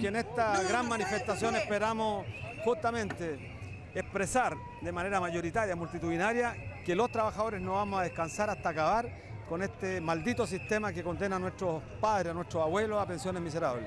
que en esta gran manifestación esperamos justamente expresar de manera mayoritaria, multitudinaria, que los trabajadores no vamos a descansar hasta acabar con este maldito sistema que condena a nuestros padres, a nuestros abuelos a pensiones miserables.